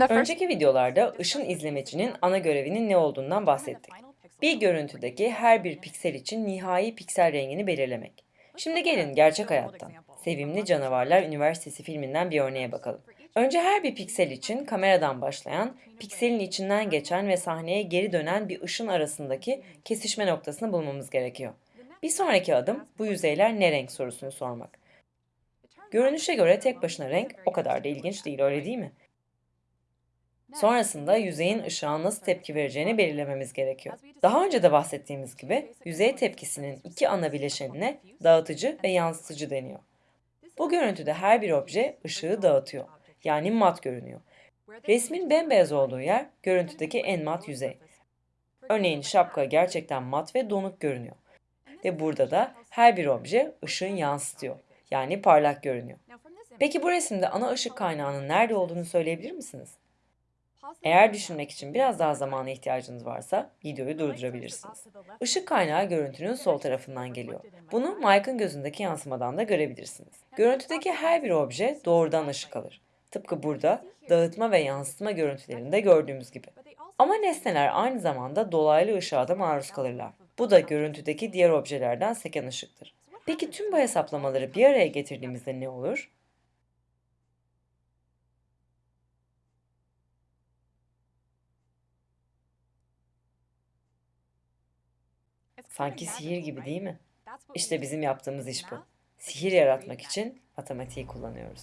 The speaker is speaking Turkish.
Önceki videolarda ışın izlemecinin ana görevinin ne olduğundan bahsettik. Bir görüntüdeki her bir piksel için nihai piksel rengini belirlemek. Şimdi gelin gerçek hayattan, Sevimli Canavarlar Üniversitesi filminden bir örneğe bakalım. Önce her bir piksel için kameradan başlayan, pikselin içinden geçen ve sahneye geri dönen bir ışın arasındaki kesişme noktasını bulmamız gerekiyor. Bir sonraki adım bu yüzeyler ne renk sorusunu sormak. Görünüşe göre tek başına renk o kadar da ilginç değil öyle değil mi? Sonrasında yüzeyin ışığa nasıl tepki vereceğini belirlememiz gerekiyor. Daha önce de bahsettiğimiz gibi yüzey tepkisinin iki ana bileşenine dağıtıcı ve yansıtıcı deniyor. Bu görüntüde her bir obje ışığı dağıtıyor. Yani mat görünüyor. Resmin bembeyaz olduğu yer görüntüdeki en mat yüzey. Örneğin şapka gerçekten mat ve donuk görünüyor. Ve burada da her bir obje ışığın yansıtıyor. Yani parlak görünüyor. Peki bu resimde ana ışık kaynağının nerede olduğunu söyleyebilir misiniz? Eğer düşünmek için biraz daha zamana ihtiyacınız varsa videoyu durdurabilirsiniz. Işık kaynağı görüntünün sol tarafından geliyor. Bunu Mike'ın gözündeki yansımadan da görebilirsiniz. Görüntüdeki her bir obje doğrudan ışık alır. Tıpkı burada dağıtma ve yansıtma görüntülerinde gördüğümüz gibi. Ama nesneler aynı zamanda dolaylı ışığa da maruz kalırlar. Bu da görüntüdeki diğer objelerden seken ışıktır. Peki tüm bu hesaplamaları bir araya getirdiğimizde ne olur? Sanki sihir gibi değil mi? İşte bizim yaptığımız iş bu. Sihir yaratmak için matematiği kullanıyoruz.